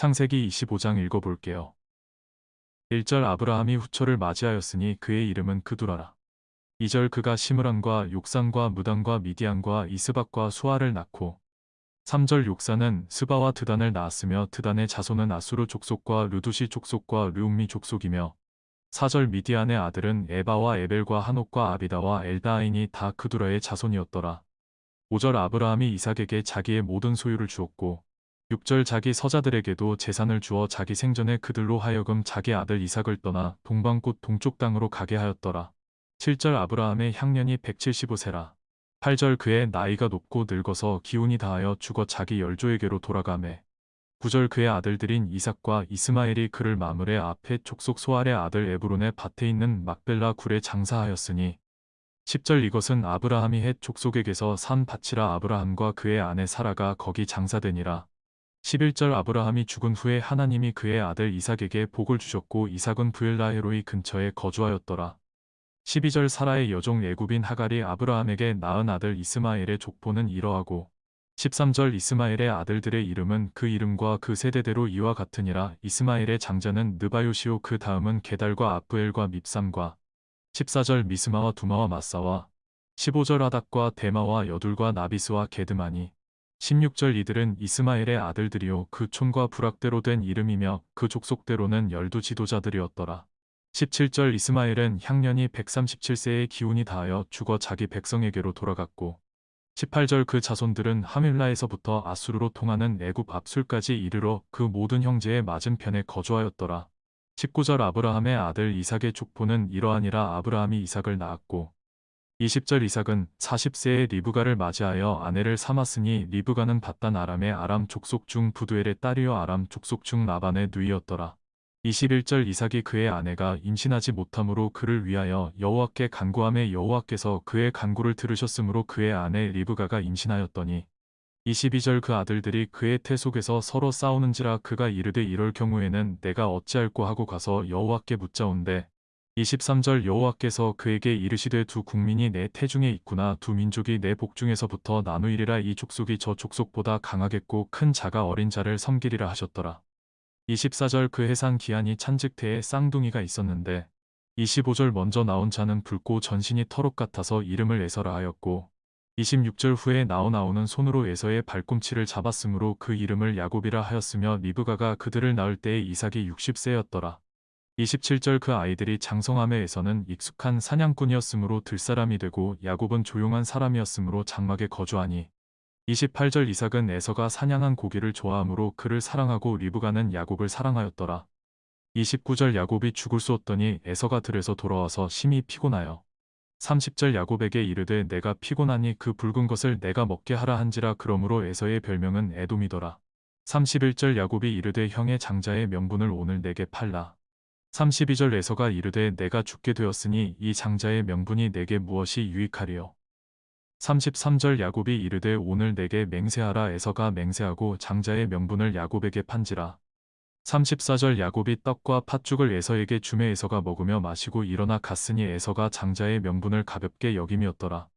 창세기 25장 읽어볼게요. 1절 아브라함이 후처를 맞이하였으니 그의 이름은 그두라라. 2절 그가 시므란과 욕산과 무단과 미디안과 이스박과 수아를 낳고 3절 욕산은 스바와 드단을 낳았으며 드단의 자손은 아수르 족속과 르두시 족속과 르움미 족속이며 4절 미디안의 아들은 에바와 에벨과 한옥과 아비다와 엘다인이 다 그두라의 자손이었더라. 5절 아브라함이 이삭에게 자기의 모든 소유를 주었고 6절 자기 서자들에게도 재산을 주어 자기 생전에 그들로 하여금 자기 아들 이삭을 떠나 동방꽃 동쪽 땅으로 가게 하였더라. 7절 아브라함의 향년이 175세라. 8절 그의 나이가 높고 늙어서 기운이 다하여 죽어 자기 열조에게로 돌아가매. 9절 그의 아들들인 이삭과 이스마엘이 그를 마물에 앞에 족속 소알의 아들 에브론의 밭에 있는 막벨라 굴에 장사하였으니 10절 이것은 아브라함이 헷 족속에게서 산 밭이라 아브라함과 그의 아내 사라가 거기 장사되니라. 11절 아브라함이 죽은 후에 하나님이 그의 아들 이삭에게 복을 주셨고 이삭은 부엘라헤로이 근처에 거주하였더라. 12절 사라의 여종 애굽인 하갈이 아브라함에게 낳은 아들 이스마엘의 족보는 이러하고 13절 이스마엘의 아들들의 이름은 그 이름과 그 세대대로 이와 같으니라 이스마엘의 장자는 느바요시오 그 다음은 게달과 아프엘과 밉삼과 14절 미스마와 두마와 마사와 15절 아닥과 데마와 여둘과 나비스와 게드마니 16절 이들은 이스마엘의 아들들이요 그 촌과 부락대로 된 이름이며 그 족속대로는 열두 지도자들이었더라. 17절 이스마엘은 향년이 137세의 기운이 다하여 죽어 자기 백성에게로 돌아갔고 18절 그 자손들은 하밀라에서부터 아수르로 통하는 애굽 압술까지 이르러 그 모든 형제의 맞은편에 거주하였더라. 19절 아브라함의 아들 이삭의 족보는 이러하니라 아브라함이 이삭을 낳았고 20절 이삭은 40세의 리브가를 맞이하여 아내를 삼았으니 리브가는 바단 아람의 아람 족속 중 부두엘의 딸이요 아람 족속 중 라반의 누이였더라. 21절 이삭이 그의 아내가 임신하지 못함으로 그를 위하여 여호와께 간구함에 여호와께서 그의 간구를 들으셨으므로 그의 아내 리브가가 임신하였더니 22절 그 아들들이 그의 태 속에서 서로 싸우는지라 그가 이르되 이럴 경우에는 내가 어찌할꼬 하고 가서 여호와께 묻자온데 23절 여호와께서 그에게 이르시되 두 국민이 내 태중에 있구나 두 민족이 내 복중에서부터 나누이리라 이 족속이 저 족속보다 강하겠고 큰 자가 어린 자를 섬기리라 하셨더라. 24절 그 해산 기한이 찬직태에 쌍둥이가 있었는데 25절 먼저 나온 자는 붉고 전신이 털옷 같아서 이름을 에서라 하였고 26절 후에 나오 나오는 손으로 에서의 발꿈치를 잡았으므로 그 이름을 야곱이라 하였으며 리브가가 그들을 낳을 때에 이삭이 60세였더라. 27절 그 아이들이 장성함에 에서는 익숙한 사냥꾼이었으므로 들사람이 되고 야곱은 조용한 사람이었으므로 장막에 거주하니 28절 이삭은 에서가 사냥한 고기를 좋아하므로 그를 사랑하고 리브가는 야곱을 사랑하였더라. 29절 야곱이 죽을 수 없더니 에서가 들에서 돌아와서 심히 피곤하여 30절 야곱에게 이르되 내가 피곤하니 그 붉은 것을 내가 먹게 하라 한지라 그러므로 에서의 별명은 에돔이더라. 31절 야곱이 이르되 형의 장자의 명분을 오늘 내게 팔라. 32절 에서가 이르되 내가 죽게 되었으니 이 장자의 명분이 내게 무엇이 유익하리요. 33절 야곱이 이르되 오늘 내게 맹세하라 에서가 맹세하고 장자의 명분을 야곱에게 판지라. 34절 야곱이 떡과 팥죽을 에서에게 주매 에서가 먹으며 마시고 일어나 갔으니 에서가 장자의 명분을 가볍게 여김이었더라.